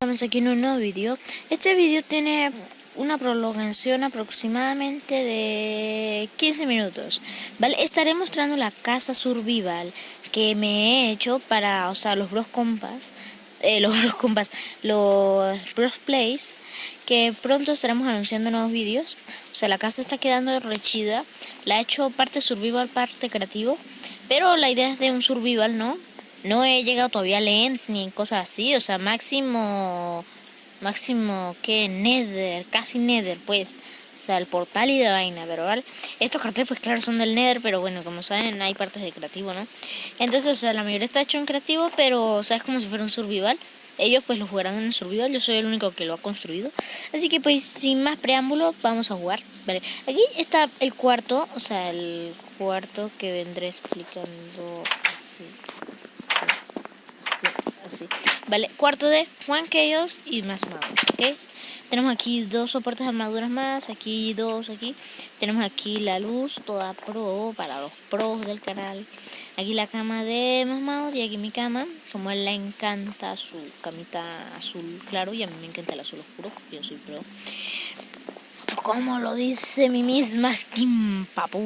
Estamos aquí en un nuevo vídeo. Este vídeo tiene una prolongación aproximadamente de 15 minutos. ¿Vale? Estaré mostrando la casa survival que me he hecho para, o sea, los bros compas, eh, los bros compas, los bros plays, que pronto estaremos anunciando nuevos vídeos. O sea, la casa está quedando rechida. La he hecho parte survival, parte creativo. Pero la idea es de un survival, ¿no? No he llegado todavía a Lent ni cosas así, o sea, máximo, máximo, que Nether, casi Nether, pues. O sea, el portal y de vaina, pero vale. Estos carteles, pues claro, son del Nether, pero bueno, como saben, hay partes de creativo, ¿no? Entonces, o sea, la mayoría está hecho en creativo, pero, o sea, como si fuera un survival. Ellos, pues, lo jugarán en survival, yo soy el único que lo ha construido. Así que, pues, sin más preámbulo, vamos a jugar. Vale, aquí está el cuarto, o sea, el cuarto que vendré explicando así. Vale, cuarto de Juan Chaos y más magos, ¿ok? Tenemos aquí dos soportes de armaduras más, aquí dos, aquí. Tenemos aquí la luz, toda pro, para los pros del canal. Aquí la cama de más magos y aquí mi cama. Como a él le encanta su camita azul claro y a mí me encanta el azul oscuro, yo soy pro. Como lo dice mi misma skin, papu.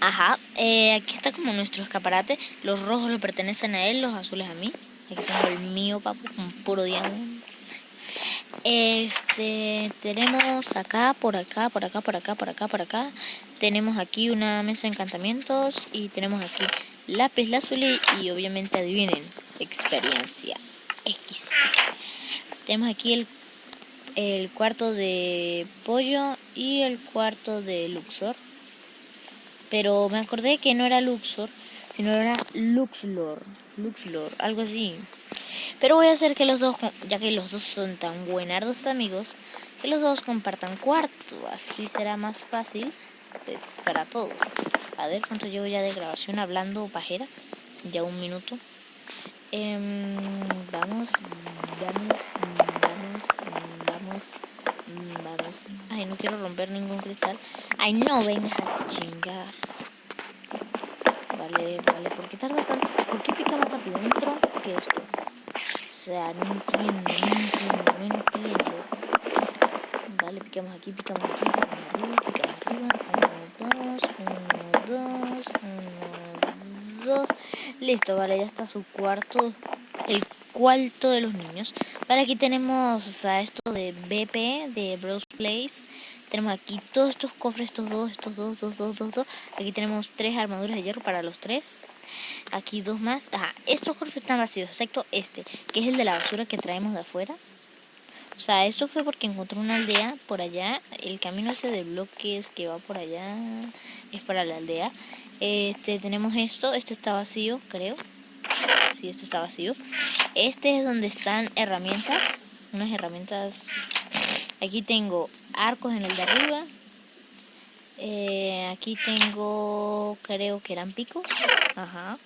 Ajá, eh, aquí está como nuestro escaparate. Los rojos le pertenecen a él, los azules a mí. Aquí tengo el mío, papu, con puro diamante. Este, tenemos acá, por acá, por acá, por acá, por acá, por acá. Tenemos aquí una mesa de encantamientos y tenemos aquí lápiz lazuli y obviamente adivinen, experiencia X. Tenemos aquí el, el cuarto de pollo y el cuarto de Luxor. Pero me acordé que no era Luxor, sino era Luxlor. Luxlor, algo así. Pero voy a hacer que los dos, ya que los dos son tan buenardos amigos, que los dos compartan cuarto. Así será más fácil pues, para todos. A ver cuánto llevo ya de grabación hablando pajera. Ya un minuto. Em, vamos, vamos, vamos, vamos, vamos. Ay, no quiero romper ningún cristal. Ay, no vengas a chingar. Vale, vale, ¿por qué tarda tanto? ¿Por qué pica más rápido dentro que esto? O sea, no entiendo, no entiendo, no entiendo. Vale, picamos aquí, picamos aquí, picamos arriba, picamos arriba. Uno, dos, uno, dos, uno, dos. Listo, vale, ya está su cuarto. El cuarto de los niños. Vale, aquí tenemos, o sea, esto de BP, de Bros Place. Tenemos aquí todos estos cofres, estos dos, estos dos, dos, dos, dos, dos. Aquí tenemos tres armaduras de hierro para los tres. Aquí dos más. Ajá, estos cofres están vacíos, excepto este, que es el de la basura que traemos de afuera. O sea, esto fue porque encontré una aldea por allá. El camino ese de bloques que va por allá es para la aldea. Este, tenemos esto. Este está vacío, creo. Sí, este está vacío. Este es donde están herramientas. Unas herramientas Aquí tengo arcos en el de arriba. Eh, aquí tengo, creo que eran picos. Ajá.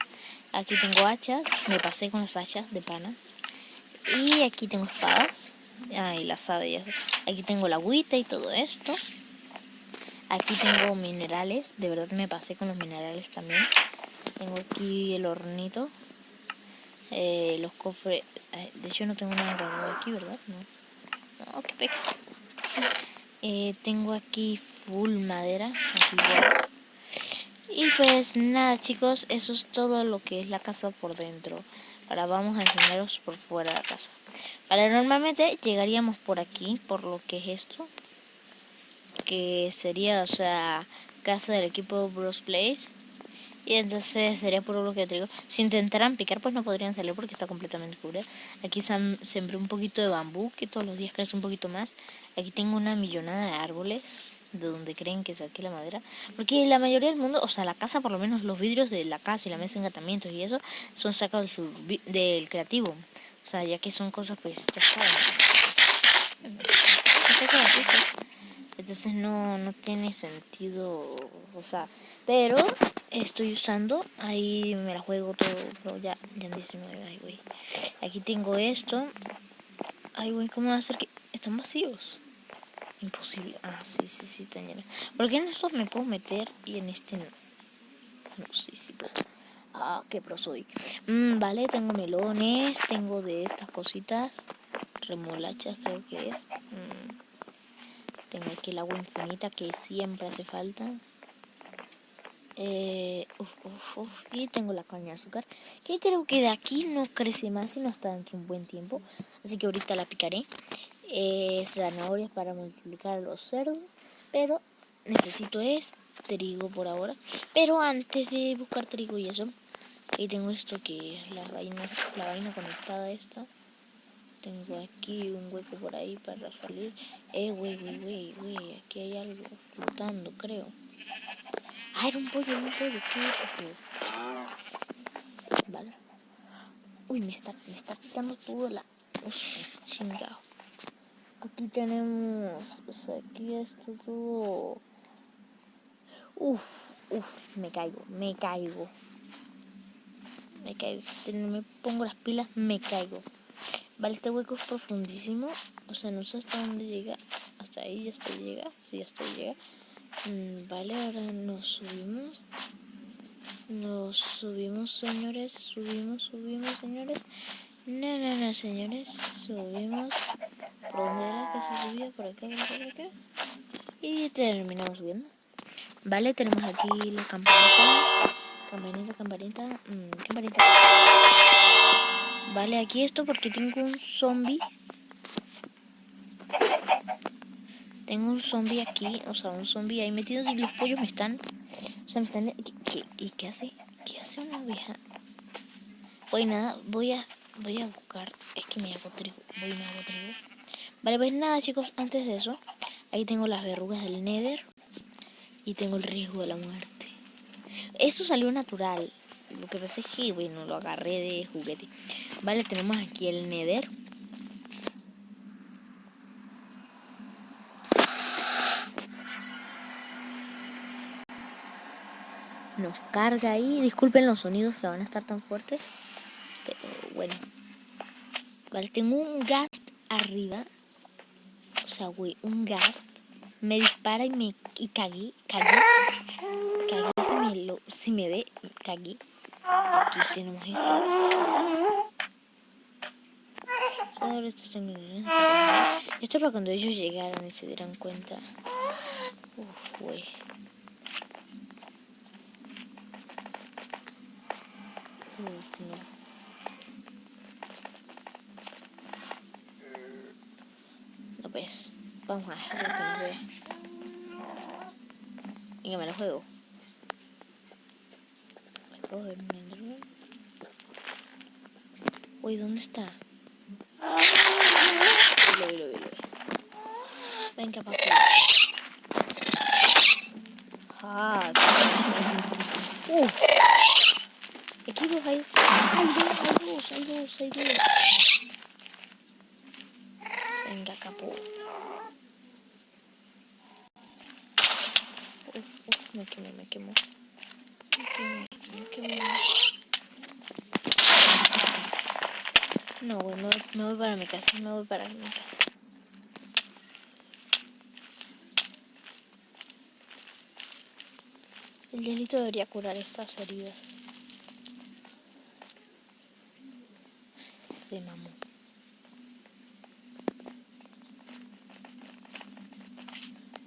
Aquí tengo hachas. Me pasé con las hachas de pana. Y aquí tengo espadas. Ah, y la asada y eso. Aquí tengo la agüita y todo esto. Aquí tengo minerales. De verdad me pasé con los minerales también. Tengo aquí el hornito. Eh, los cofres. De hecho no tengo nada aquí, ¿verdad? No. Oh, qué pex. Eh, tengo aquí full madera. Y pues nada chicos, eso es todo lo que es la casa por dentro. Ahora vamos a enseñaros por fuera de la casa. Vale, normalmente llegaríamos por aquí, por lo que es esto. Que sería, o sea, casa del equipo Bros Place. Y entonces sería por lo que te digo. Si intentaran picar, pues no podrían salir porque está completamente cubierta. Aquí sembré un poquito de bambú, que todos los días crece un poquito más. Aquí tengo una millonada de árboles, de donde creen que saqué la madera. Porque la mayoría del mundo, o sea, la casa, por lo menos los vidrios de la casa y la mesa de engatamientos y eso, son sacados del, creativo. O sea, ya que son cosas, pues, ya saben. Pues. Entonces no, no tiene sentido, o sea, pero estoy usando, ahí me la juego todo, ya, ya 19, ay güey. Aquí tengo esto, ay güey, ¿cómo va a ser que están vacíos? Imposible, ah, sí, sí, sí, están llenos. Porque en estos me puedo meter y en este no. No, sí, sí puedo. Ah, qué pro soy. Mm, vale, tengo melones, tengo de estas cositas. remolachas creo que es. Mm. Tengo aquí el agua infinita que siempre hace falta. Eh, y tengo la caña de azúcar, que creo que de aquí no crece más y no está dentro un buen tiempo. Así que ahorita la picaré. Eh, zanahorias para multiplicar los cerdos, pero necesito es trigo por ahora. Pero antes de buscar trigo y eso, ahí tengo esto que es la vaina, la vaina conectada esta. Tengo aquí un hueco por ahí para salir. Eh, wey, wey, wey, aquí hay algo flotando, creo. Ah, era un pollo, un pollo, qué Vale. Uy, me está, me está picando todo la... Uf, chingado. Aquí tenemos... Sea, aquí está todo... Uf, uf, me caigo, me caigo. Me caigo. Si no me pongo las pilas, me caigo. Vale, este hueco es profundísimo. O sea, no sé hasta dónde llega. Hasta ahí, ya hasta llega. Sí, hasta llega. Mm, vale, ahora nos subimos. Nos subimos, señores. Subimos, subimos, señores. No, no, no, señores. Subimos. ¿Por dónde era que se subía? Por acá, por acá, por acá. Y terminamos subiendo. Vale, tenemos aquí la campanita. Campanita, campanita. Mmm, campanita. Vale, aquí esto porque tengo un zombie Tengo un zombie aquí, o sea, un zombie ahí metido y los pollos me están... O sea, me están... ¿Qué, y qué hace? ¿Qué hace una abeja? Pues nada, voy a... Voy a buscar... Es que me hago trigo. Voy me hago trigo. Vale, pues nada, chicos, antes de eso... Ahí tengo las verrugas del Nether. Y tengo el riesgo de la muerte. Eso salió natural. Lo que pasa es que, bueno, lo agarré de juguete. Vale, tenemos aquí el Nether. Nos carga ahí. Disculpen los sonidos que van a estar tan fuertes. Pero bueno. Vale, tengo un gast arriba. O sea, güey, un gast. Me dispara y me y cagué. Cagué. Cagué si me, lo, si ve. Cagué. Aquí tenemos esto. Esto es para cuando ellos llegaran y se dieran cuenta. Uf, güey. No pues, vamos a dejarlo que nos vea. Venga, me lo juego. Uy, ¿dónde está? Venga, papá. Ah, uh. Dos hay. Dos, hay dos, hay dos, hay dos. Venga, capo. Uf, uf, me quemo, me quemo. Me quemo, me quemo. No, güey, me, me voy para mi casa, me voy para mi casa. El hielito debería curar estas heridas. Se mamó.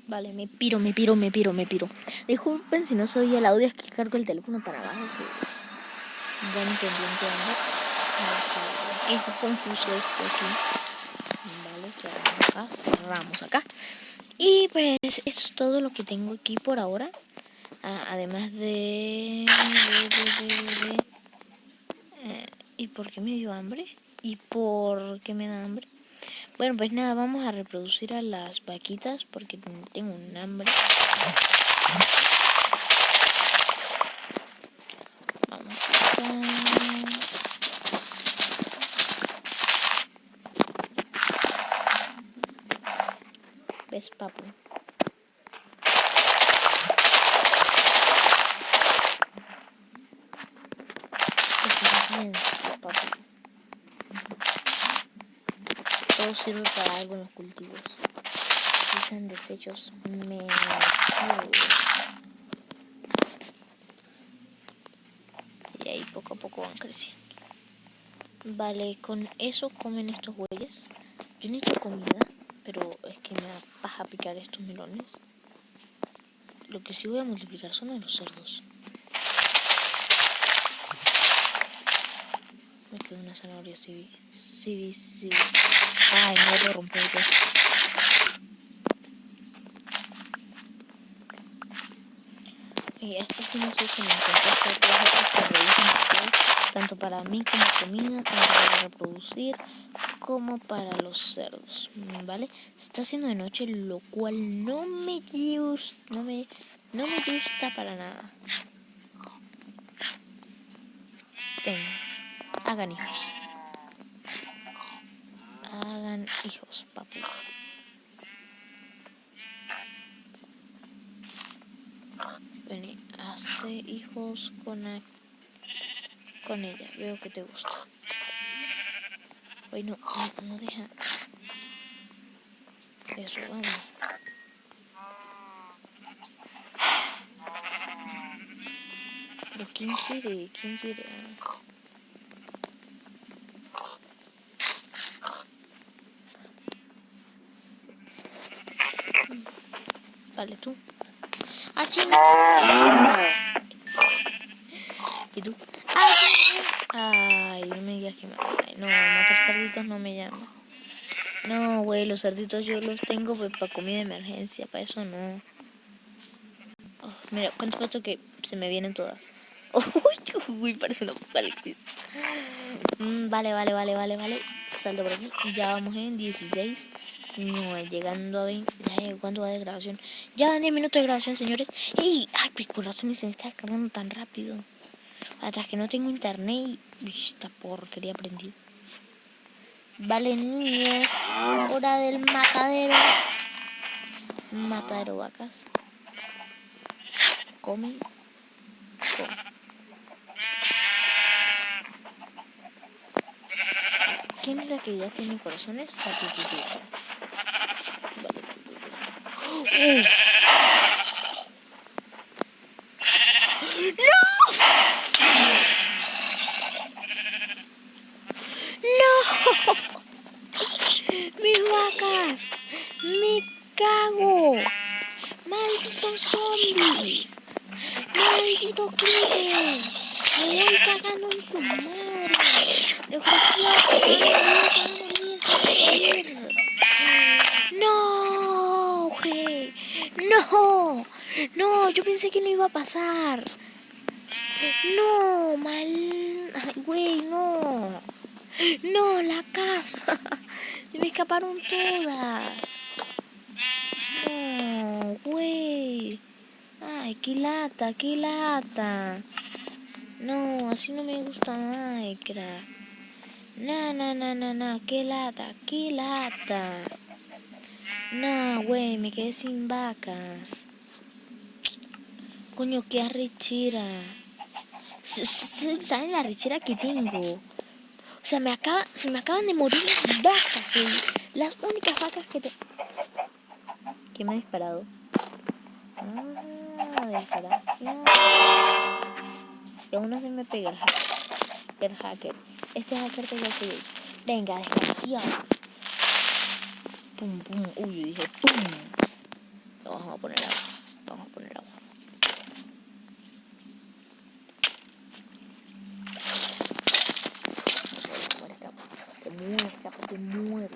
Vale, me piro, me piro, me piro, me piro. Disculpen si no soy el audio, es que cargo el teléfono para abajo. Que ya entendí en Es confuso esto aquí. Vale, cerramos acá, cerramos acá. Y pues eso es todo lo que tengo aquí por ahora. Ah, además de... Eh, ¿Y por qué me dio hambre? ¿Y por qué me da hambre? Bueno, pues nada, vamos a reproducir a las vaquitas porque tengo un hambre. Vamos acá. ¿Ves, papu? Sirve para los cultivos. Dicen desechos menos Y ahí poco a poco van creciendo. Vale, con eso comen estos bueyes. Yo necesito comida, pero es que me da paja picar estos melones. Lo que sí voy a multiplicar son a los cerdos. Me quedó una zanahoria civi. Civi, civi. Ay, no voy a romper Y esta sí no sé si me que se realizan tanto para mí como comida, tanto para reproducir como para los cerdos, ¿vale? Se está haciendo de noche, lo cual no me gusta, no me, no me gusta para nada. Ten, hagan hijos. Hijos, papu. Vení, hace hijos con, con ella. Veo que te gusta. Hoy no, no, deja. Eso, vamos. Pero ¿quién quiere? ¿Quién quiere? Vale, tú. ¡Ah! ¿Y tú? Ay, no me digas que me... no, matar cerditos no me llama. No, güey, los cerditos yo los tengo pues, para comida de emergencia, para eso no. Oh, mira, cuánto falta que se me vienen todas. Uy, parece una apocalipsis. Mm, vale, vale, vale, vale, vale. Salto por aquí. Ya vamos en 16. No, llegando a 20. ¿Cuánto va de grabación? Ya van 10 minutos de grabación, señores. ¡Ey! Ay, mi corazón se me está descargando tan rápido. Atrás que no tengo internet y... esta porquería prendida. Vale, niñas. Hora del matadero. Matadero vacas. Comen. Comen. ¿Quién es la que ya tiene corazones? La. Vale, tututita. ¡Mis vacas! ¡Me cago! ¡Malditos zombies! ¡Maldito creeper! ¡Me voy cagando en su madre! ¡No! ¡No! ¡No! Yo pensé que no iba a pasar. ¡No! ¡Mal! ¡Ay, güey! ¡No! ¡No! ¡La casa! Me escaparon todas. No, güey. Ay, qué lata, qué lata. No, así no me gusta Minecraft. No, no, no, no, no, qué lata, qué lata. No, güey, me quedé sin vacas. Coño, qué arrechera. ¿Saben la arrechera que tengo? O sea, me acaba, se me acaban de morir las vacas, güey. Las únicas vacas que te... ¿Quién me ha disparado? Ah, desgraciado. Y aún así me pega el hacker. El hacker. Este hacker te lo que Venga, desgraciado. Pum, pum. Uy, dije pum. Lo vamos a poner agua. Vamos a poner agua. muere, escapa, te muere.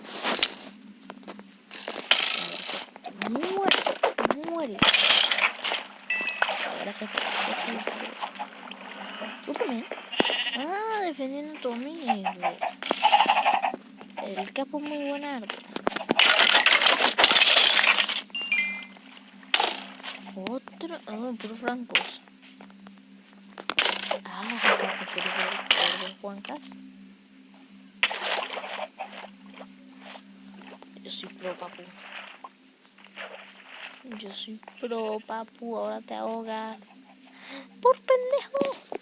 Te muere, te muere. Gracias por. ¿Tú también? Ah, defendiendo a tu amigo. El capo es muy buen arte. Otro, oh, puros francos. Ah, quiero ver Juancas. Yo soy pro, papu. Yo soy pro, papu. Ahora te ahogas. Por pendejo.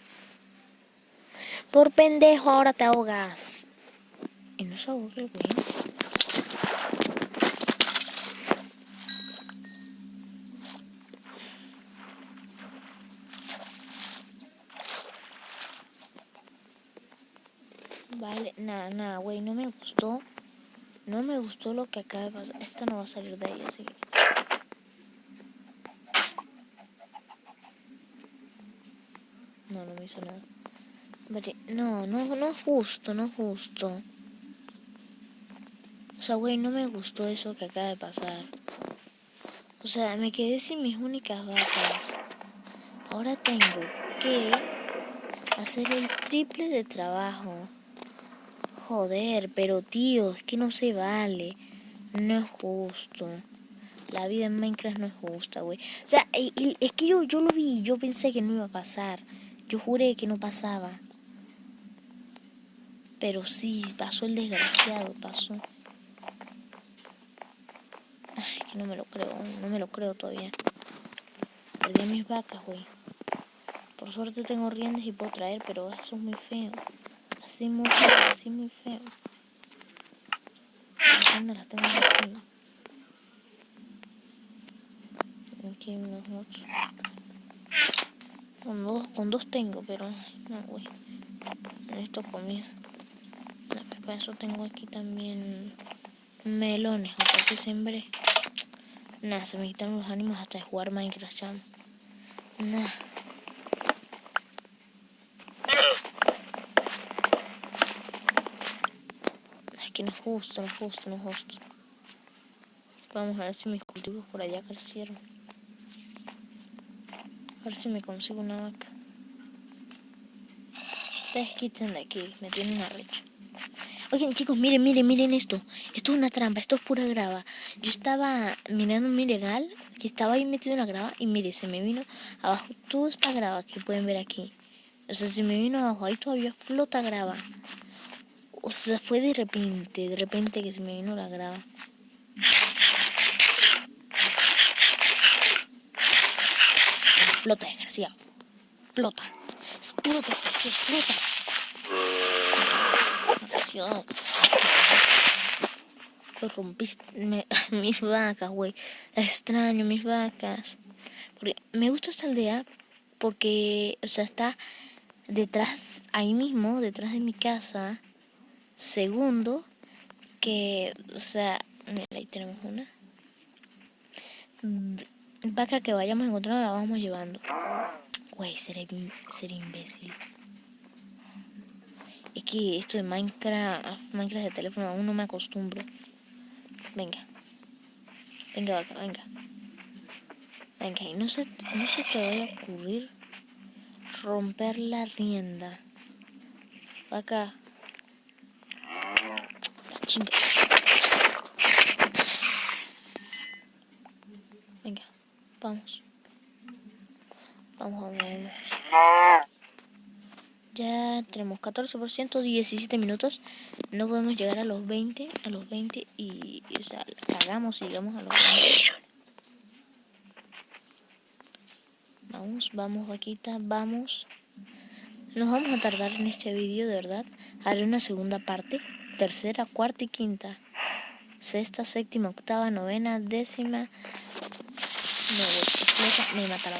Por pendejo, ahora te ahogas. Y no se ahoga el güey. Nada, nada, güey, no me gustó No me gustó lo que acaba de pasar. Esta no va a salir de ahí, así que... No, no me hizo nada. No, no, no es justo, no es justo. O sea, güey, no me gustó eso que acaba de pasar. O sea, me quedé sin mis únicas vacas. Ahora tengo que hacer el triple de trabajo. Joder, pero tío, es que no se vale. No es justo. La vida en Minecraft no es justa, güey. O sea, es que yo, yo lo vi, yo pensé que no iba a pasar. Yo juré que no pasaba. Pero sí, pasó el desgraciado, pasó. Ay, que no me lo creo, no me lo creo todavía. Perdí mis vacas, güey. Por suerte tengo riendas y puedo traer, pero eso es muy feo. Así muy feo, así muy feo. ¿Dónde las tengo aquí? Aquí hay. Con dos, con dos tengo, pero no, güey. Necesito comida. Para eso tengo aquí también melones, aunque que sembré. Nada, se me quitaron los ánimos hasta de jugar Minecraft. Nada. Que no es justo, no es justo, no es justo. Vamos a ver si mis cultivos por allá crecieron. A ver si me consigo una vaca. Ustedes quiten de aquí, me tienen arrecho. Oigan chicos, miren, miren, miren esto. Esto es una trampa, esto es pura grava. Yo estaba mirando un mineral que estaba ahí metido en la grava y mire, se me vino abajo toda esta grava que pueden ver aquí. O sea, se me vino abajo, ahí todavía flota grava. O sea, fue de repente, de repente que se me vino la grava. Explota, desgraciado. Explota. Explota, explota. Lo rompiste. mis vacas, güey. Extraño mis vacas. Porque me gusta esta aldea porque, o sea, está detrás, ahí mismo, detrás de mi casa. Segundo, que, o sea, mira, ahí tenemos una. Vaca que vayamos encontrando la vamos llevando. Güey, seré, seré imbécil. Es que esto de Minecraft, Minecraft de teléfono aún no me acostumbro. Venga. Venga, vaca, venga. Venga, y no se, no se te vaya a ocurrir romper la rienda. Vaca. Chinga. Venga, vamos. Vamos, vamos, vamos. Ya tenemos 14%, 17 minutos. No podemos llegar a los 20, a los 20 y, o sea, cagamos y llegamos a los 20. Vamos, vamos vaquita, vamos. Nos vamos a tardar en este vídeo, de verdad. Haré una segunda parte, tercera, cuarta y quinta. Sexta, séptima, octava, novena, décima. No, me mata.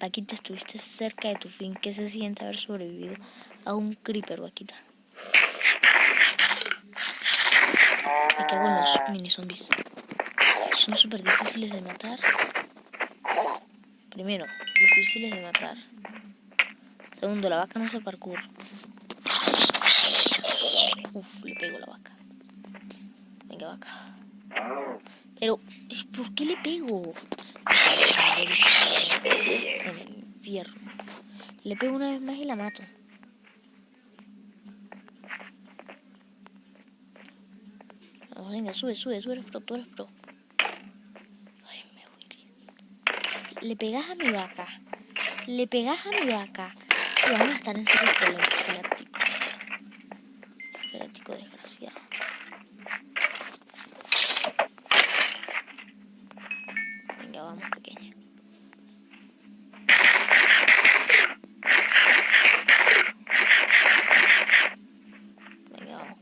Vaquita, estuviste cerca de tu fin. ¿Qué se siente haber sobrevivido a un creeper, Vaquita? Me cago en los mini zombies. Son súper difíciles de matar. Primero, difíciles de matar. Segundo, la vaca no hace parkour. Uf, le pego la vaca. Venga, vaca. Pero, ¿por qué le pego? el fierro. Le pego una vez más y la mato. Vamos, venga, sube, sube, sube, eres pro, tú eres pro. Ay, me voy. Le pegas a mi vaca. Le pegas a mi vaca. Y vamos a estar en serio desgraciado. Venga, vamos, pequeña.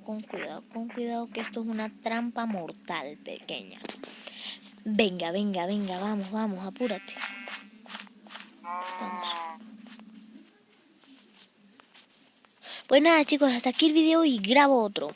con cuidado, con cuidado que esto es una trampa mortal pequeña. Venga, venga, venga, vamos, vamos, apúrate. Vamos. Pues nada chicos, hasta aquí el video y grabo otro.